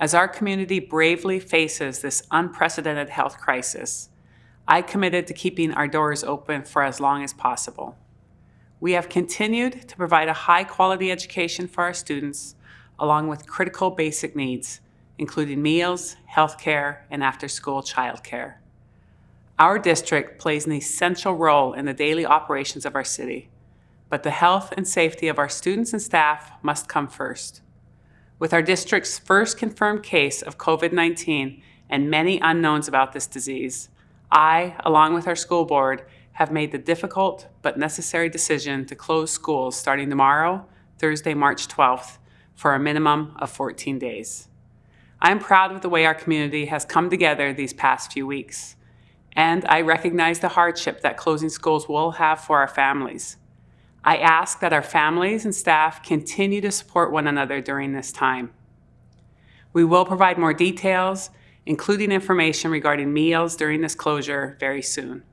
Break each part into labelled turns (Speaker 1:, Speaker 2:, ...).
Speaker 1: As our community bravely faces this unprecedented health crisis, I committed to keeping our doors open for as long as possible. We have continued to provide a high-quality education for our students, along with critical basic needs, including meals, healthcare, and after-school childcare. Our district plays an essential role in the daily operations of our city, but the health and safety of our students and staff must come first. With our district's first confirmed case of COVID-19 and many unknowns about this disease, I, along with our school board, have made the difficult but necessary decision to close schools starting tomorrow, Thursday, March 12th, for a minimum of 14 days. I am proud of the way our community has come together these past few weeks, and I recognize the hardship that closing schools will have for our families. I ask that our families and staff continue to support one another during this time. We will provide more details, including information regarding meals during this closure very soon.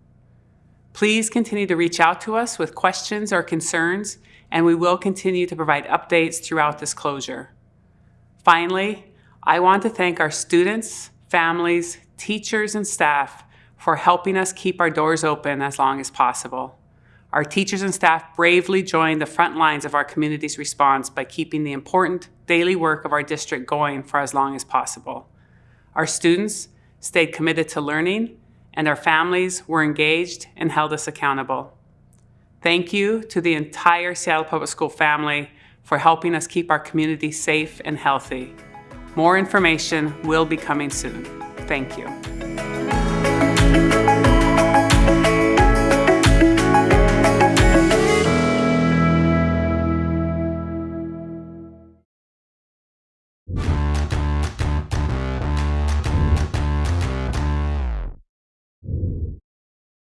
Speaker 1: Please continue to reach out to us with questions or concerns, and we will continue to provide updates throughout this closure. Finally, I want to thank our students, families, teachers, and staff for helping us keep our doors open as long as possible. Our teachers and staff bravely joined the front lines of our community's response by keeping the important daily work of our district going for as long as possible. Our students stayed committed to learning, and our families were engaged and held us accountable. Thank you to the entire Seattle Public School family for helping us keep our community safe and healthy. More information will be coming soon. Thank you.